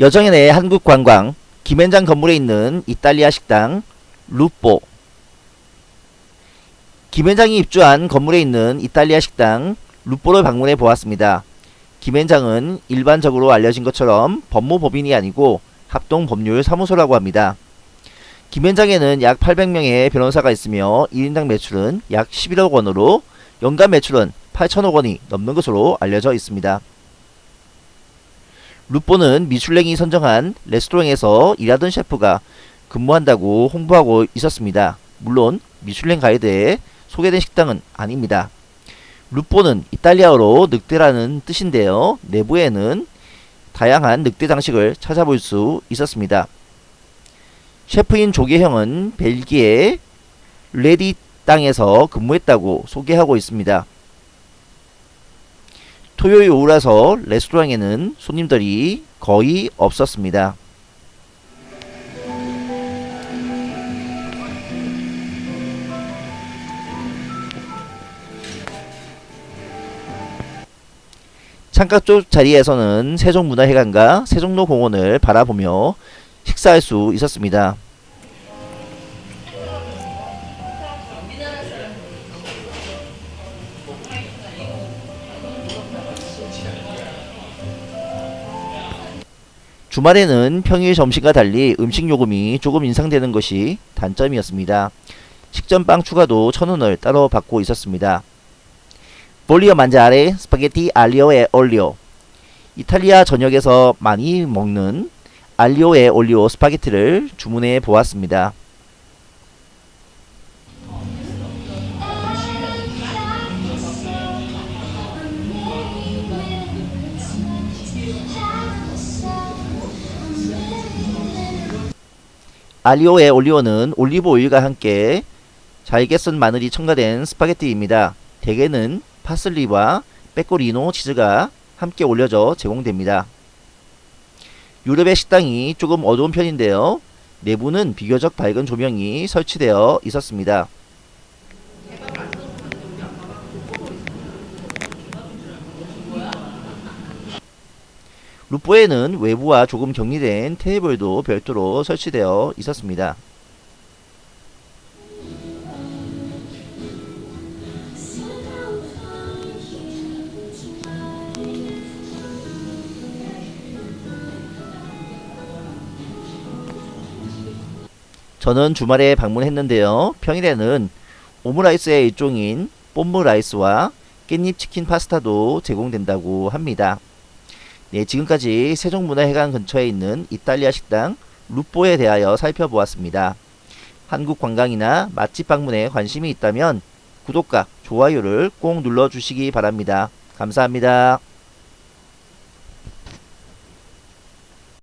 여정연의 한국관광 김현장 건물에 있는 이탈리아 식당 루뽀 김현장이 입주한 건물에 있는 이탈리아 식당 루뽀를 방문해 보았습니다. 김현장은 일반적으로 알려진 것처럼 법무법인이 아니고 합동법률사무소라고 합니다. 김현장에는 약 800명의 변호사가 있으며 1인당 매출은 약 11억 원으로 연간 매출은 8천억 원이 넘는 것으로 알려져 있습니다. 루뽀는 미슐랭이 선정한 레스토랑에서 일하던 셰프가 근무한다고 홍보하고 있었습니다. 물론 미슐랭 가이드에 소개된 식당은 아닙니다. 루뽀는 이탈리아어로 늑대라는 뜻인데요. 내부에는 다양한 늑대 장식을 찾아볼 수 있었습니다. 셰프인 조계형은 벨기에 레디 땅에서 근무했다고 소개하고 있습니다. 토요일 오후라서 레스토랑에는 손님들이 거의 없었습니다. 창가 쪽 자리에서는 세종문화회관과 세종로 공원을 바라보며 식사할 수 있었습니다. 주말에는 평일 점심과 달리 음식 요금이 조금 인상되는 것이 단점이었습니다. 식전빵 추가도 천원을 따로 받고 있었습니다. Voglio mangiare spaghetti aglio e olio 이탈리아 전역에서 많이 먹는 aglio e olio 스파게티를 주문해 보았습니다. aglio e olio는 올리브 오일과 함께 잘게 썬 마늘이 첨가된 스파게티입니다. 대개는 파슬리와 pecorino 치즈가 함께 올려져 제공됩니다. 유럽의 식당이 조금 어두운 편인데요. 내부는 비교적 밝은 조명이 설치되어 있었습니다. 루포에는 외부와 조금 격리된 테이블도 별도로 설치되어 있었습니다. 저는 주말에 방문했는데요. 평일에는 오므라이스의 일종인 뽐므라이스와 깻잎 치킨 파스타도 제공된다고 합니다. 네, 지금까지 세종문화회관 근처에 있는 이탈리아 식당 루뽀에 대하여 살펴보았습니다. 한국 관광이나 맛집 방문에 관심이 있다면 구독과 좋아요를 꼭 눌러주시기 바랍니다. 감사합니다.